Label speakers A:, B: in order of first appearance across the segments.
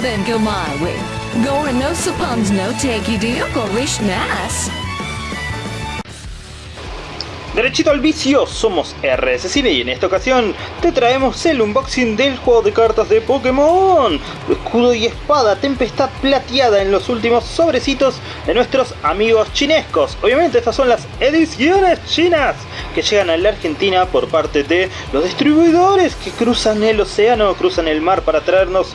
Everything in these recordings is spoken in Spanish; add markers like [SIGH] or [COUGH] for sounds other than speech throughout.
A: then go my. Gore no suppons no take.
B: Derechito al vicio, somos RSCine y en esta ocasión te traemos el unboxing del juego de cartas de Pokémon. Escudo y espada, tempestad plateada en los últimos sobrecitos de nuestros amigos chinescos. Obviamente estas son las ediciones chinas que llegan a la Argentina por parte de los distribuidores que cruzan el océano, cruzan el mar para traernos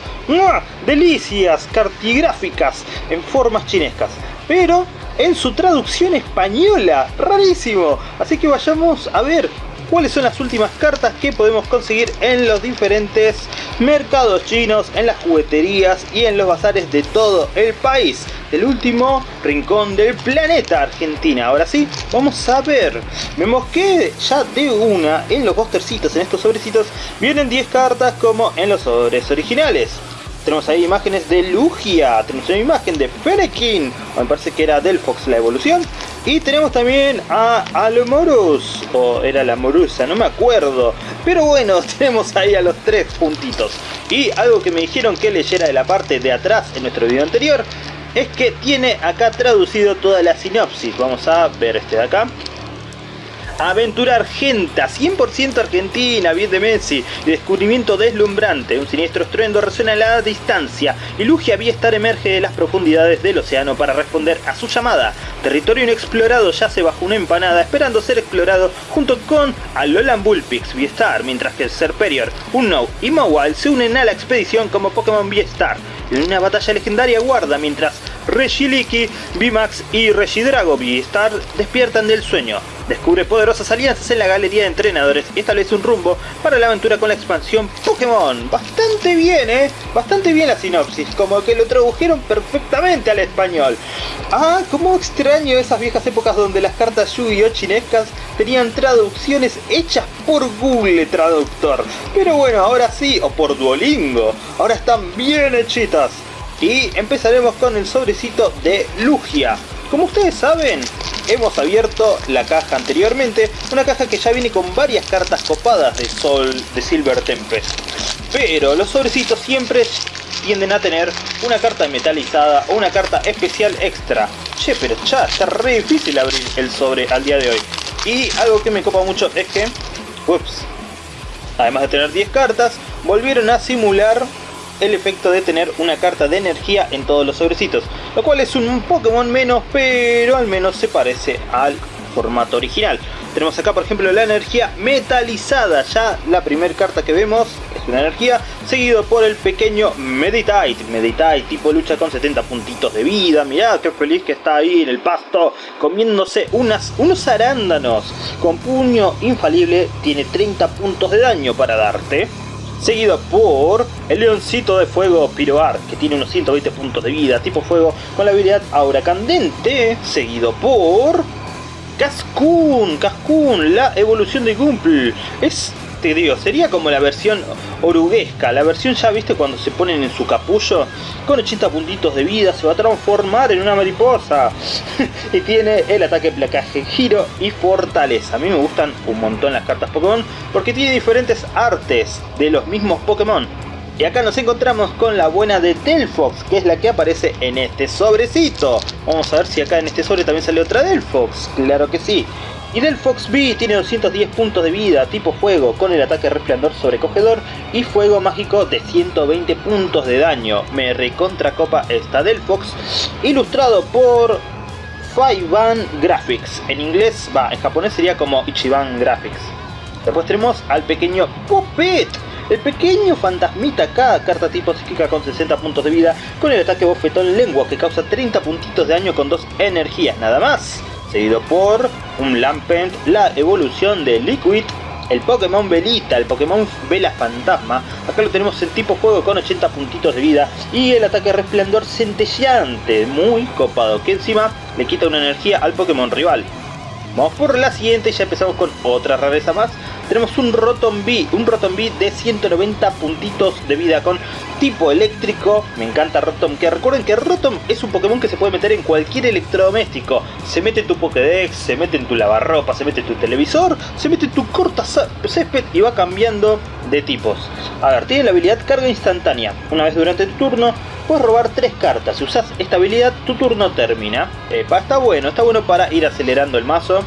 B: delicias cartigráficas en formas chinescas. Pero en su traducción española. Rarísimo. Así que vayamos a ver cuáles son las últimas cartas que podemos conseguir en los diferentes mercados chinos, en las jugueterías y en los bazares de todo el país. Del último rincón del planeta Argentina. Ahora sí, vamos a ver. Vemos que ya de una en los postercitos, en estos sobrecitos, vienen 10 cartas como en los sobres originales. Tenemos ahí imágenes de Lugia, tenemos una imagen de Fennekin, me parece que era Delphox la evolución. Y tenemos también a Alomorus, o era la Morusa, no me acuerdo. Pero bueno, [LAUGHS] tenemos ahí a los tres puntitos. Y algo que me dijeron que leyera de la parte de atrás en nuestro video anterior, es que tiene acá traducido toda la sinopsis. Vamos a ver este de acá. Aventura Argenta, 100% argentina, bien de Messi, descubrimiento deslumbrante, un siniestro estruendo resuena a la distancia y Lugia estar emerge de las profundidades del océano para responder a su llamada. Territorio inexplorado yace bajo una empanada esperando ser explorado junto con Alolan Bullpix Viestar, mientras que Serperior, Unknown y Mawile se unen a la expedición como Pokémon Viestar. En una batalla legendaria guarda mientras Regiliki, Bimax y Regidrago Viestar despiertan del sueño. Descubre poderosas alianzas en la galería de entrenadores y establece un rumbo para la aventura con la expansión Pokémon. Bastante bien, ¿eh? Bastante bien la sinopsis, como que lo tradujeron perfectamente al español. Ah, cómo extraño esas viejas épocas donde las cartas Yu-Gi-Oh! chinescas tenían traducciones hechas por Google Traductor. Pero bueno, ahora sí, o por Duolingo. Ahora están bien hechitas. Y empezaremos con el sobrecito de Lugia. Como ustedes saben, hemos abierto la caja anteriormente, una caja que ya viene con varias cartas copadas de Sol de Silver Tempest. Pero los sobrecitos siempre tienden a tener una carta metalizada o una carta especial extra. Che, pero ya está re difícil abrir el sobre al día de hoy. Y algo que me copa mucho es que, ups, además de tener 10 cartas, volvieron a simular el efecto de tener una carta de energía en todos los sobrecitos, lo cual es un Pokémon menos, pero al menos se parece al formato original. Tenemos acá por ejemplo la energía metalizada, ya la primera carta que vemos es una energía, seguido por el pequeño Meditite, Meditite tipo lucha con 70 puntitos de vida, mirá qué feliz que está ahí en el pasto comiéndose unas, unos arándanos, con puño infalible tiene 30 puntos de daño para darte seguido por el leoncito de fuego Piroar, que tiene unos 120 puntos de vida, tipo fuego, con la habilidad Aura Candente, seguido por... Cascoon, Cascoon, la evolución de Gumple. Es digo, sería como la versión oruguesca, la versión ya viste cuando se ponen en su capullo, con 80 puntitos de vida se va a transformar en una mariposa. [LAUGHS] y tiene el ataque, placaje, giro y fortaleza. A mí me gustan un montón las cartas Pokémon porque tiene diferentes artes de los mismos Pokémon. Y acá nos encontramos con la buena de Delphox, que es la que aparece en este sobrecito. Vamos a ver si acá en este sobre también sale otra Delphox. Claro que sí. Y del Fox B tiene 210 puntos de vida, tipo fuego, con el ataque resplandor sobrecogedor y fuego mágico de 120 puntos de daño. Me recontracopa esta del Fox, ilustrado por Faiban Graphics. En inglés, va, en japonés sería como Ichiban Graphics. Después tenemos al pequeño Puppet. El pequeño fantasmita acá, carta tipo psíquica con 60 puntos de vida, con el ataque bofetón lengua que causa 30 puntitos de daño con dos energías nada más seguido por un Lampent, la evolución de Liquid, el Pokémon Velita, el Pokémon Vela Fantasma, acá lo tenemos en tipo fuego con 80 puntitos de vida y el ataque resplandor centelleante, muy copado, que encima le quita una energía al Pokémon rival. Vamos por la siguiente, ya empezamos con otra rareza más. Tenemos un Rotom B, un Rotom B de 190 puntitos de vida con tipo eléctrico. Me encanta Rotom, que recuerden que Rotom es un Pokémon que se puede meter en cualquier electrodoméstico. Se mete en tu Pokédex, se mete en tu lavarropa, se mete en tu televisor, se mete en tu corta césped y va cambiando de tipos. A ver, tiene la habilidad carga instantánea. Una vez durante tu turno, puedes robar tres cartas. Si usas esta habilidad, tu turno termina. Epa, está bueno, está bueno para ir acelerando el mazo.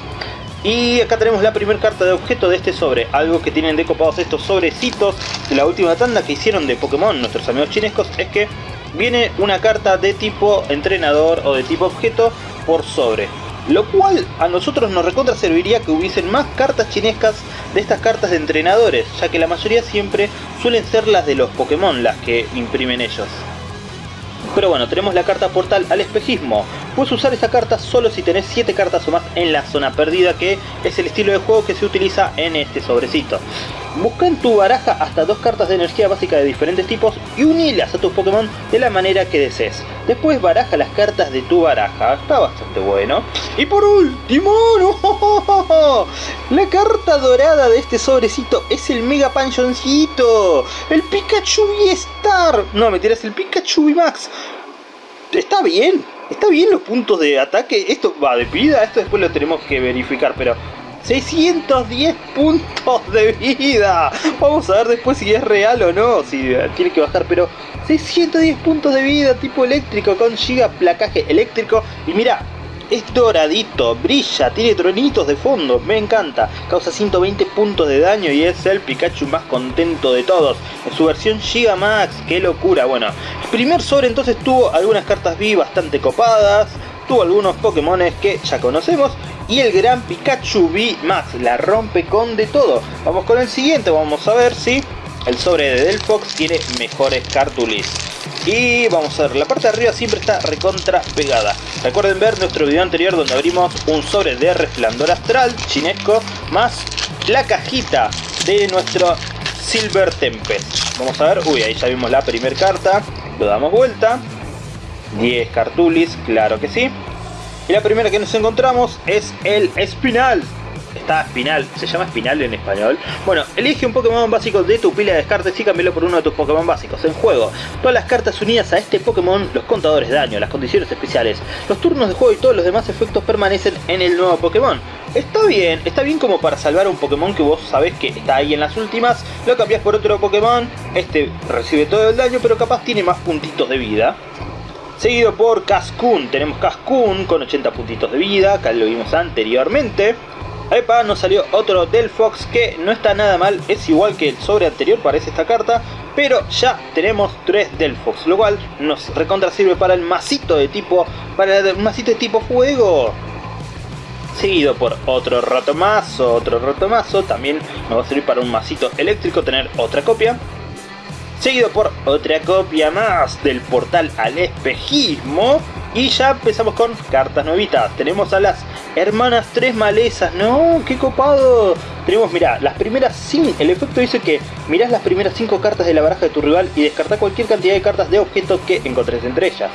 B: Y acá tenemos la primera carta de objeto de este sobre. Algo que tienen de copados estos sobrecitos de la última tanda que hicieron de Pokémon, nuestros amigos chinescos, es que viene una carta de tipo entrenador o de tipo objeto por sobre. Lo cual a nosotros nos recontra serviría que hubiesen más cartas chinescas de estas cartas de entrenadores, ya que la mayoría siempre suelen ser las de los Pokémon las que imprimen ellos. Pero bueno, tenemos la carta portal al espejismo. Puedes usar esa carta solo si tenés 7 cartas o más en la zona perdida, que es el estilo de juego que se utiliza en este sobrecito. Busca en tu baraja hasta dos cartas de energía básica de diferentes tipos y unilas a tus Pokémon de la manera que desees. Después baraja las cartas de tu baraja, está bastante bueno. Y por último, [LAUGHS] la carta dorada de este sobrecito es el Mega Panchoncito, el Pikachu V-Star. No, me tiras el Pikachu V-Max. Está bien, está bien los puntos de ataque. Esto va de vida, esto después lo tenemos que verificar, pero 610 puntos de vida. Vamos a ver después si es real o no, si tiene que bajar, pero 610 puntos de vida tipo eléctrico con giga placaje eléctrico. Y mira, es doradito, brilla, tiene tronitos de fondo, me encanta. Causa 120 puntos de daño y es el Pikachu más contento de todos. En su versión Giga Max, qué locura. Bueno, el primer sobre entonces tuvo algunas cartas V bastante copadas. Tuvo algunos Pokémon que ya conocemos y el gran Pikachu V Max la rompe con de todo. Vamos con el siguiente, vamos a ver si el sobre de Delphox tiene mejores cartulis. Y vamos a ver, la parte de arriba siempre está recontra pegada. Recuerden ver nuestro video anterior donde abrimos un sobre de resplandor astral chinesco más la cajita de nuestro Silver Tempest. Vamos a ver, uy, ahí ya vimos la primera carta, lo damos vuelta. 10 cartulis, claro que sí. Y la primera que nos encontramos es el Espinal. Está Espinal, se llama Espinal en español. Bueno, elige un Pokémon básico de tu pila de descartes y cámbialo por uno de tus Pokémon básicos. En juego, todas las cartas unidas a este Pokémon, los contadores de daño, las condiciones especiales, los turnos de juego y todos los demás efectos permanecen en el nuevo Pokémon. Está bien, está bien como para salvar un Pokémon que vos sabés que está ahí en las últimas, lo cambias por otro Pokémon, este recibe todo el daño pero capaz tiene más puntitos de vida. Seguido por Cascoon, tenemos Cascoon con 80 puntitos de vida, acá lo vimos anteriormente. Epa, nos salió otro Delphox que no está nada mal, es igual que el sobre anterior, parece esta carta, pero ya tenemos tres Delphox, lo cual nos recontra sirve para el masito de tipo, para el masito de tipo fuego. Seguido por otro rotomazo, otro rotomazo, también nos va a servir para un masito eléctrico tener otra copia seguido por otra copia más del portal al espejismo. Y ya empezamos con cartas nuevitas. Tenemos a las hermanas tres malezas. ¡No! ¡Qué copado! Tenemos, mira, las primeras 5. El efecto dice que mirás las primeras 5 cartas de la baraja de tu rival y descarta cualquier cantidad de cartas de objetos que encontres entre ellas.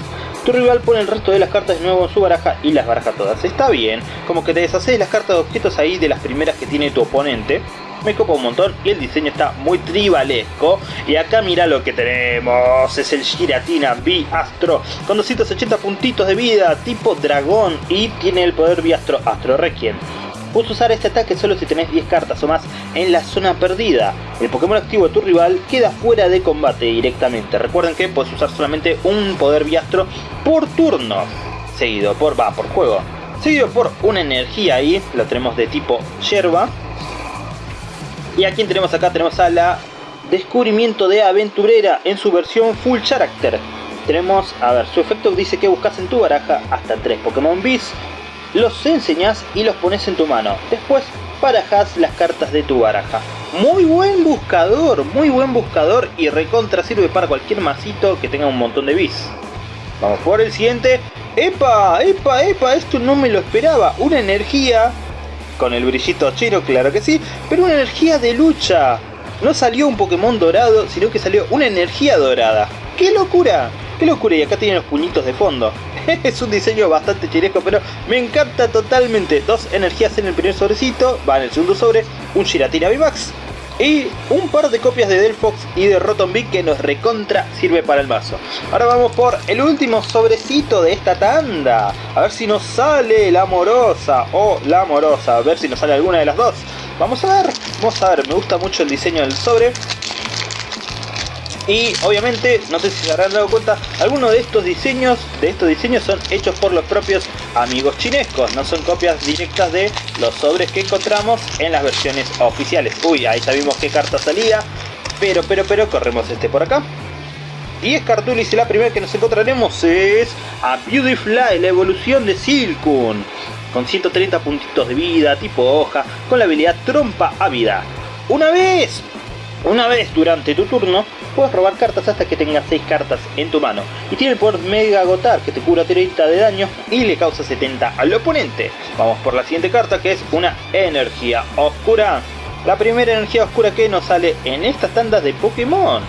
B: Tu rival pone el resto de las cartas de nuevo en su baraja y las baraja todas. Está bien, como que te deshaces las cartas de objetos ahí de las primeras que tiene tu oponente me copa un montón y el diseño está muy tribalesco. Y acá mira lo que tenemos, es el Giratina B Astro con 280 puntitos de vida tipo dragón y tiene el poder B Astro Requiem. Puedes usar este ataque solo si tenés 10 cartas o más en la zona perdida. El Pokémon activo de tu rival queda fuera de combate directamente. Recuerden que puedes usar solamente un poder Biastro por turno. Seguido por, va, por juego. Seguido por una energía ahí, lo tenemos de tipo yerba. Y a tenemos acá, tenemos a la Descubrimiento de Aventurera en su versión Full Character. Tenemos, a ver, su efecto dice que buscas en tu baraja hasta 3 Pokémon Bis, los enseñas y los pones en tu mano. Después barajas las cartas de tu baraja. Muy buen buscador, muy buen buscador y recontra sirve para cualquier masito que tenga un montón de bis. Vamos por el siguiente. ¡Epa! ¡Epa! ¡Epa! Esto no me lo esperaba. Una energía con el brillito chino, claro que sí, pero una energía de lucha. No salió un Pokémon dorado, sino que salió una energía dorada. ¡Qué locura! ¡Qué locura! Y acá tienen los puñitos de fondo. [LAUGHS] es un diseño bastante chiresco, pero me encanta totalmente. Dos energías en el primer sobrecito, va en el segundo sobre, un Giratina VMAX y un par de copias de Delphox y de Rotom que nos recontra sirve para el mazo. Ahora vamos por el último sobrecito de esta tanda. A ver si nos sale la amorosa o la amorosa. A ver si nos sale alguna de las dos. Vamos a ver, vamos a ver. Me gusta mucho el diseño del sobre. Y obviamente, no sé si se habrán dado cuenta, algunos de estos diseños, de estos diseños son hechos por los propios amigos chinescos, no son copias directas de los sobres que encontramos en las versiones oficiales. Uy, ahí sabemos qué carta salía, pero, pero, pero, corremos este por acá. 10 cartulis y la primera que nos encontraremos es a Beautifly, la evolución de Silcoon. Con 130 puntitos de vida, tipo hoja, con la habilidad trompa a vida. Una vez, una vez durante tu turno, puedes robar cartas hasta que tengas 6 cartas en tu mano. Y tiene el poder Mega Agotar, que te cura 30 de daño y le causa 70 al oponente. Vamos por la siguiente carta, que es una energía oscura. La primera energía oscura que nos sale en esta tanda de Pokémon.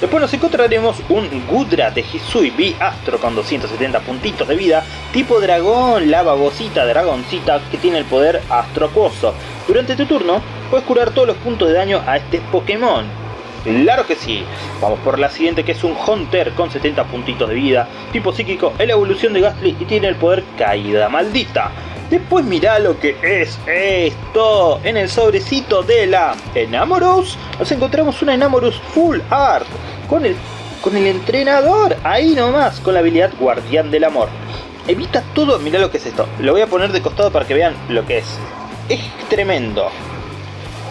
B: Después nos encontraremos un Gudra de Hisui Astro con 270 puntitos de vida, tipo dragón, la babosita dragoncita que tiene el poder Astro Acuoso. Durante tu turno, puedes curar todos los puntos de daño a este Pokémon. Claro que sí. Vamos por la siguiente que es un Hunter con 70 puntitos de vida, tipo psíquico, es la evolución de Gastly y tiene el poder Caída Maldita. Después mirá lo que es esto. En el sobrecito de la Enamorous nos encontramos una Enamorous Full Art con el, con el entrenador. Ahí nomás, con la habilidad Guardián del Amor. Evita todo, mirá lo que es esto. Lo voy a poner de costado para que vean lo que es. Es tremendo.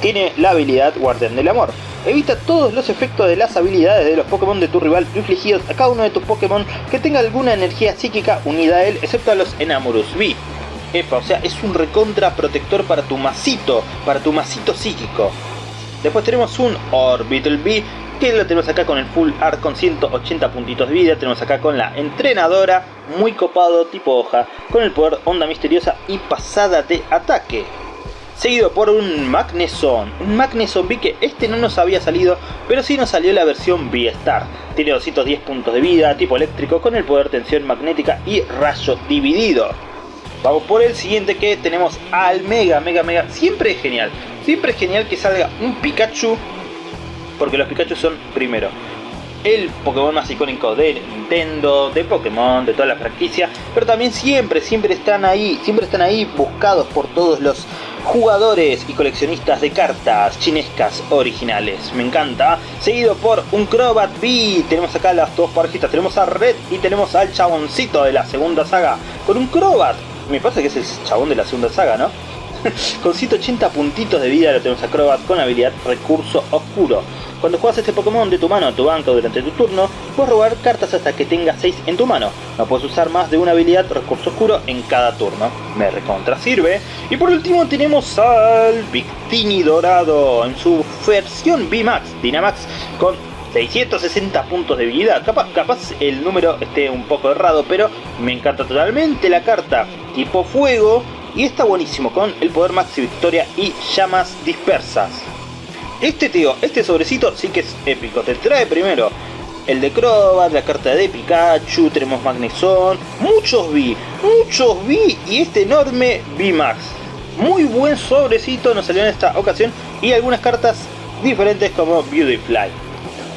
B: Tiene la habilidad Guardián del Amor. Evita todos los efectos de las habilidades de los Pokémon de tu rival infligidos a cada uno de tus Pokémon que tenga alguna energía psíquica unida a él, excepto a los Enamorous V. Epa, o sea, es un recontra protector para tu masito, para tu masito psíquico. Después tenemos un Orbital B, que lo tenemos acá con el Full Art con 180 puntitos de vida. Tenemos acá con la entrenadora, muy copado, tipo hoja, con el poder onda misteriosa y pasada de ataque. Seguido por un Magneson, un Magneson B que este no nos había salido, pero sí nos salió la versión V-Star. Tiene 210 puntos de vida, tipo eléctrico, con el poder tensión magnética y rayo dividido. Vamos por el siguiente que tenemos al Mega, Mega, Mega. Siempre es genial. Siempre es genial que salga un Pikachu. Porque los Pikachu son, primero, el Pokémon más icónico de Nintendo, de Pokémon, de toda la franquicia. Pero también siempre, siempre están ahí, siempre están ahí buscados por todos los jugadores y coleccionistas de cartas chinescas originales. Me encanta. Seguido por un Crobat B. Tenemos acá las dos parejitas. Tenemos a Red y tenemos al chaboncito de la segunda saga. Con un Crobat me pasa que es el chabón de la segunda saga, ¿no? [LAUGHS] con 180 puntitos de vida lo tenemos a Crobat con habilidad Recurso Oscuro. Cuando juegas este Pokémon de tu mano a tu banca durante tu turno, puedes robar cartas hasta que tengas 6 en tu mano. No puedes usar más de una habilidad Recurso Oscuro en cada turno. Me recontra sirve. Y por último tenemos al Victini Dorado en su versión VMAX, Dynamax, con 660 puntos de vida. Capaz, capaz el número esté un poco errado, pero me encanta totalmente la carta tipo fuego. Y está buenísimo con el poder Maxi Victoria y llamas dispersas. Este tío, este sobrecito sí que es épico. Te trae primero el de Crobat, la carta de Pikachu, tenemos Magneson, muchos V, muchos V y este enorme V-Max. Muy buen sobrecito nos salió en esta ocasión y algunas cartas diferentes como Beautyfly.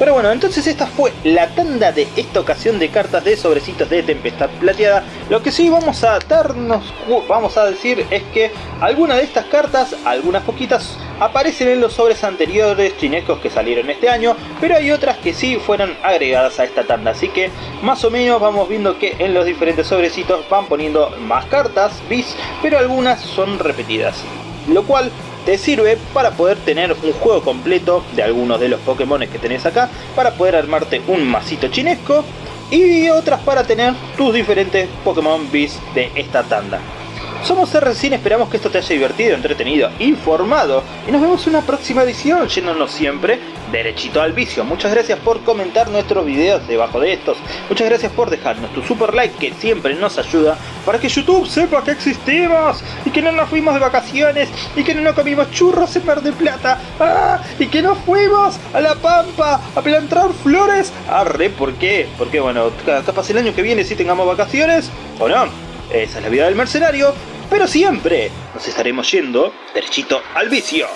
B: Pero bueno, entonces esta fue la tanda de esta ocasión de cartas de sobrecitos de Tempestad Plateada. Lo que sí vamos a darnos, vamos a decir es que algunas de estas cartas, algunas poquitas, aparecen en los sobres anteriores chinescos que salieron este año, pero hay otras que sí fueron agregadas a esta tanda. Así que más o menos vamos viendo que en los diferentes sobrecitos van poniendo más cartas, bis, pero algunas son repetidas. Lo cual te sirve para poder tener un juego completo de algunos de los Pokémon que tenés acá, para poder armarte un masito chinesco y otras para tener tus diferentes Pokémon Beast de esta tanda. Somos RCine, esperamos que esto te haya divertido, entretenido, informado y nos vemos en una próxima edición, yéndonos siempre derechito al vicio. Muchas gracias por comentar nuestros videos debajo de estos. Muchas gracias por dejarnos tu super like que siempre nos ayuda para que YouTube sepa que existimos y que no nos fuimos de vacaciones y que no nos comimos churros en Mar de Plata ¡Ah! y que no fuimos a la Pampa a plantar flores. Arre, ¿por qué? Porque bueno, capaz el año que viene si tengamos vacaciones o no. Esa es la vida del mercenario, pero siempre nos estaremos yendo derechito al vicio.